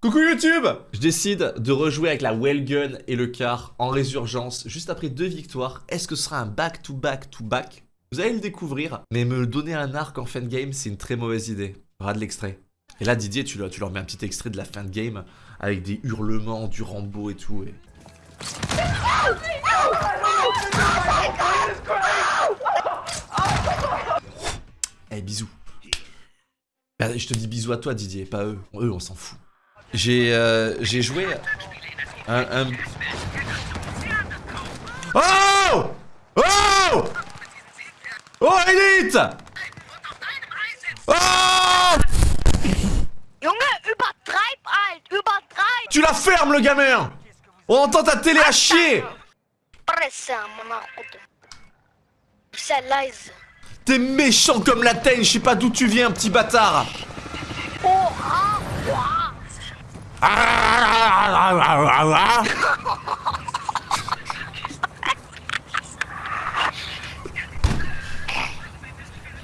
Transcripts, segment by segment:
Coucou YouTube Je décide de rejouer avec la Wellgun et le car en résurgence juste après deux victoires. Est-ce que ce sera un back-to-back-to-back Vous allez le découvrir, mais me donner un arc en fin de game, c'est une très mauvaise idée. Ras de l'extrait. Et là, Didier, tu leur, mets un petit extrait de la fin de game avec des hurlements, du Rambo et tout. Et... Eh, bisous. Bah, je te dis bisous à toi, Didier, pas eux. Eux, on s'en fout. J'ai euh, j'ai joué un, un... Oh! Oh! Oh Elite! Oh! Junge, übertreib halt, übertreib! Tu la fermes le gamin! On entend ta télé à chier. T'es méchant comme la teigne, je sais pas d'où tu viens, petit bâtard.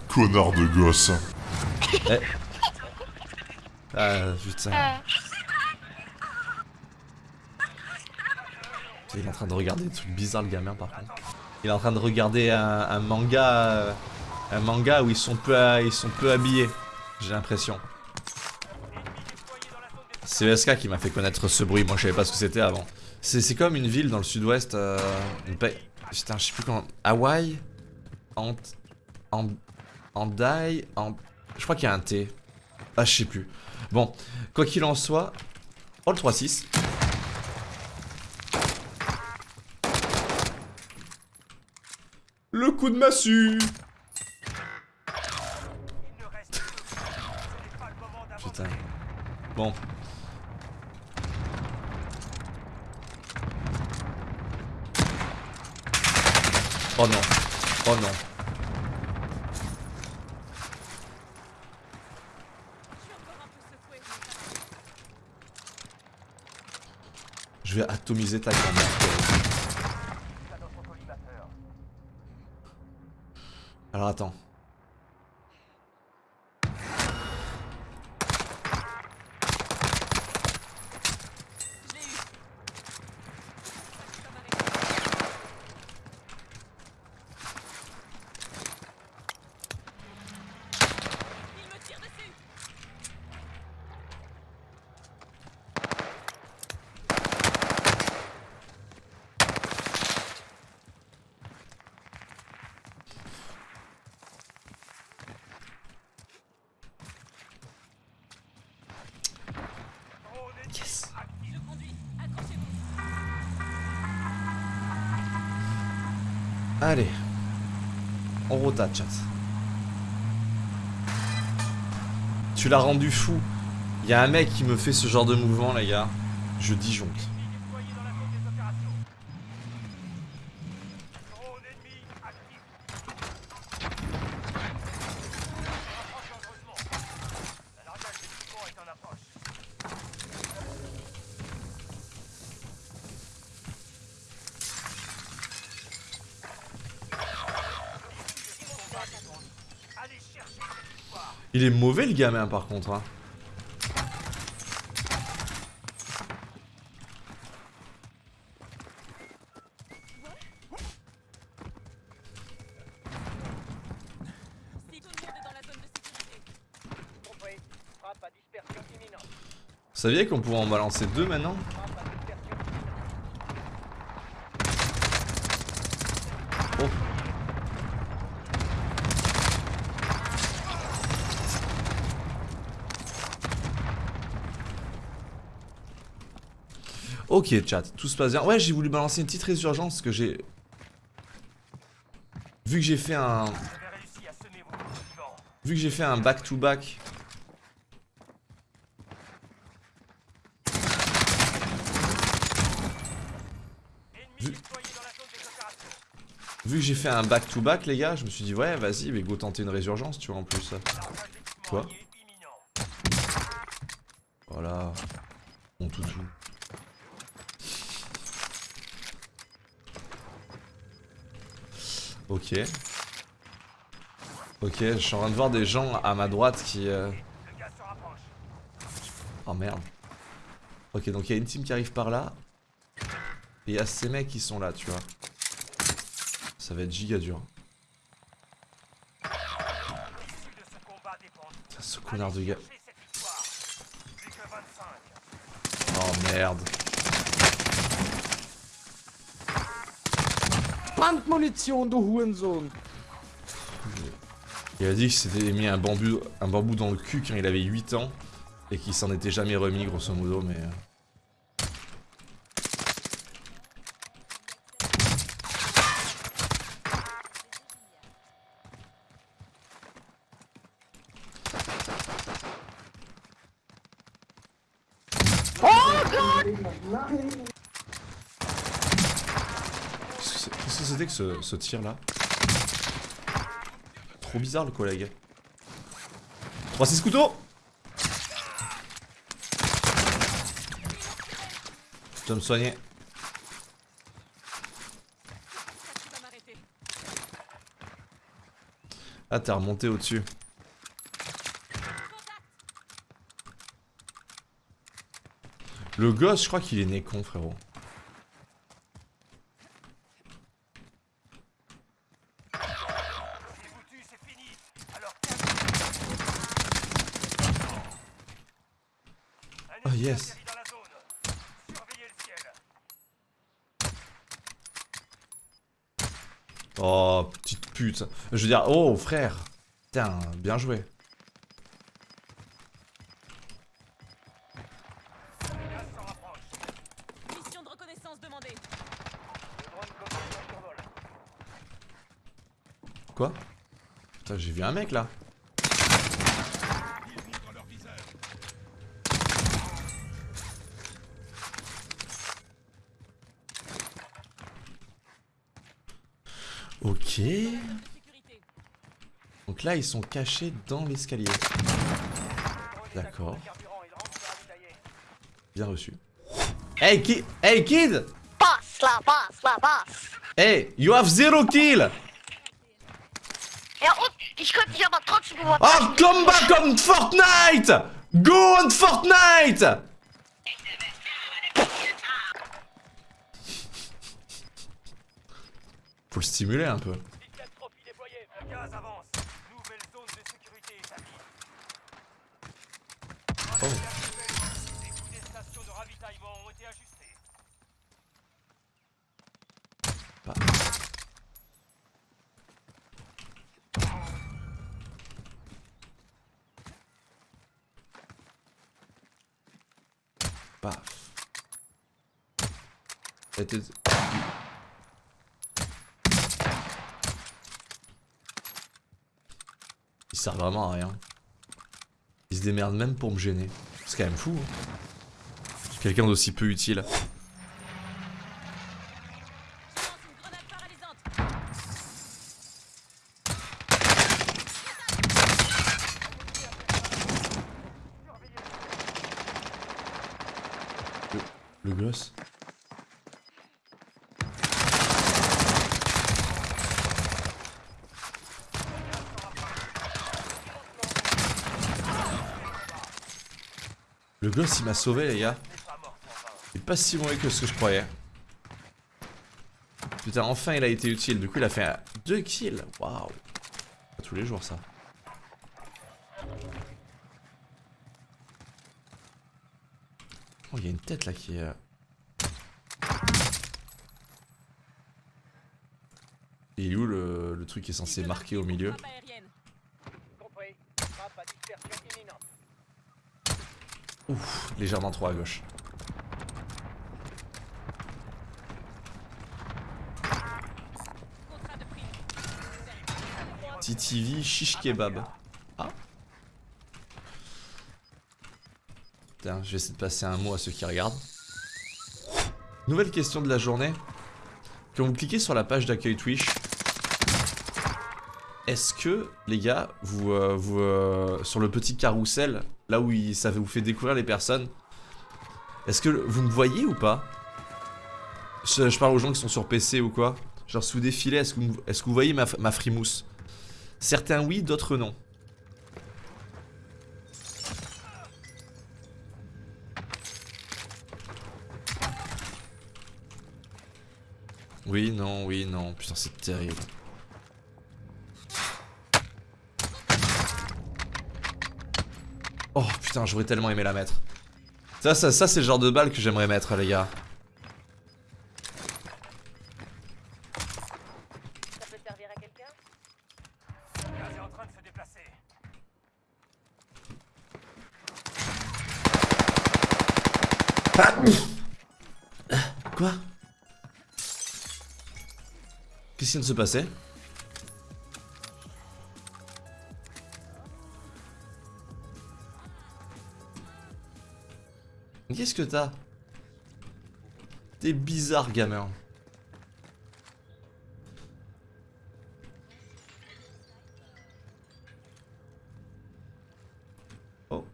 Connard de gosse. Ah putain. Il est en train de regarder des trucs bizarres le gamin par contre. Il est en train de regarder un, un manga euh, un manga où ils sont peu, à- ils sont peu habillés. J'ai l'impression. C'est ESK qui m'a fait connaître ce bruit, moi je savais pas ce que c'était avant. C'est comme une ville dans le sud-ouest, euh, Putain, je sais plus comment... Hawaï Ant... Ant... Andai... Ant... Je crois qu'il y a un T. Ah, je sais plus. Bon, quoi qu'il en soit... Oh, le 3-6. Le coup de massue Putain. Bon. Oh non. Oh non. Je vais atomiser ta grand-mère. Alors attends. Allez. On rota, chat. Tu l'as rendu fou. Il y a un mec qui me fait ce genre de mouvement, les gars. Je disjoncte. Il est mauvais le gamin par contre. Hein. Vous saviez qu'on pouvait en balancer deux maintenant Oh. Ok chat, tout se passe bien. Ouais j'ai voulu balancer une petite résurgence que j'ai... Vu que j'ai fait un... Vu que j'ai fait un back-to-back... Vu... Vu que j'ai fait un back-to-back les gars, je me suis dit ouais vas-y mais go tenter une résurgence tu vois en plus. Quoi? Voilà. Mon toutou. Ok. Ok, je suis en train de voir des gens à ma droite qui... euh, Oh merde. Ok, donc il y a une team qui arrive par là. Et il y a ces mecs qui sont là, tu vois. Ça va être giga dur. Ce connard de gars. Oh merde. Il a dit qu'il s'était mis un bambou, un bambou dans le cul quand il avait 8 ans. Et qu'il s'en était jamais remis, grosso modo, mais... euh. Qu'est-ce c'était que ce, tir là Trop bizarre le collègue. 3-6 couteaux Je dois me soigner. Ah t'es remonté au-dessus. Le gosse, je crois qu'il est né con frérot. Oh yes. Oh, petite pute. Je veux dire, oh frère. Putain, bien joué. Quoi? Putain, j'ai vu un mec là. Ok. Donc là, ils sont cachés dans l'escalier. D'accord. Bien reçu. Hey, ki hey kid Passe là, passe là, passe. Hey, you have zero kill. Oh, come back on Fortnite Go on Fortnite Faut le stimuler un peu. Oh. Paf. Sert vraiment à rien. Il se démerde même pour me gêner. C'est quand même fou. hein. Quelqu'un d'aussi peu utile. Je lance une grenade paralysante. Le gosse. Le gosse il m'a sauvé les gars. Il est pas si mauvais que ce que je croyais. Putain enfin il a été utile. Du coup il a fait 2 kills. Waouh. Pas tous les jours ça. Oh il y a une tête là qui est... euh, Et il est où le, le truc qui est censé marquer au milieu? Ouf, légèrement trop à gauche. TTV shish kebab. Ah. Putain, je vais essayer de passer un mot à ceux qui regardent. Nouvelle question de la journée. Quand vous cliquez sur la page d'accueil Twitch, est-ce que, les gars, vous, euh, vous euh, sur le petit carrousel, là où ça vous fait découvrir les personnes, est-ce que vous me voyez ou pas? Je, parle aux gens qui sont sur PC ou quoi. Genre, sous défilé est-ce que, vous voyez ma, ma frimousse? Certains oui, d'autres non. Oui, non, oui, non. Putain, c'est terrible. Putain, j'aurais tellement aimé la mettre. Ça, ça, ça c'est le genre de balle que j'aimerais mettre, les gars. Ça peut servir à quelqu'un? Quoi? Qu'est-ce qui vient de se passer? Qu'est-ce que t'as? T'es bizarre, gamin. Oh.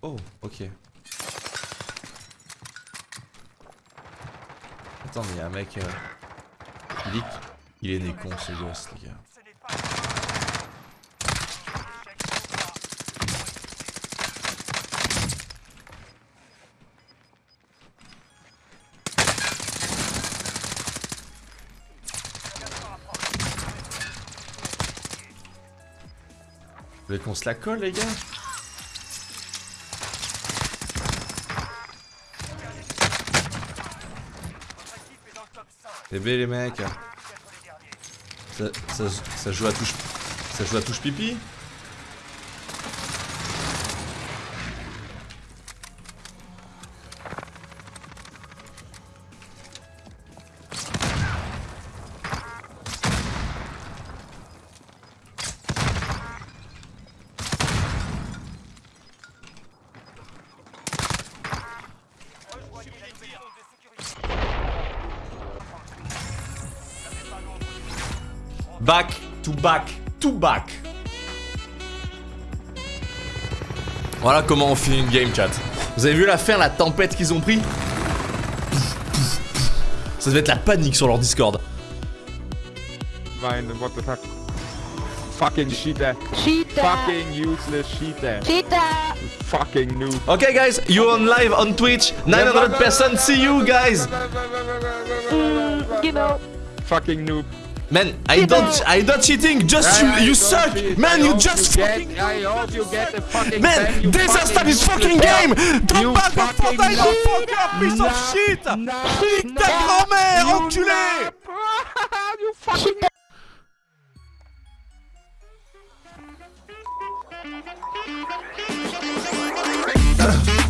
Oh, ok. Attends, mais y un mec. euh, Il est, il est né con ce gosse, les gars. Vous voulez qu'on se la colle, les gars? C'est les mecs. Ça, ça joue à touche. Ça joue à touche pipi? Back to back to back. Voilà comment on finit une game chat. Vous avez vu la fin, la tempête qu'ils ont pris? Ça devait être la panique sur leur Discord. Fine, what the fuck? Fucking cheater. Cheetah Fucking useless cheater. Cheetah Fucking noob. Okay guys, you on live on Twitch. 900% see you guys. mm, You know Fucking noob. Man, I don't, I don't cheating. Just you, you suck, man. You just fucking. Man, this is stop this fucking game. Don't back off for that you fucking piece of shit. Nique ta grand-mère, enculé. You fucking.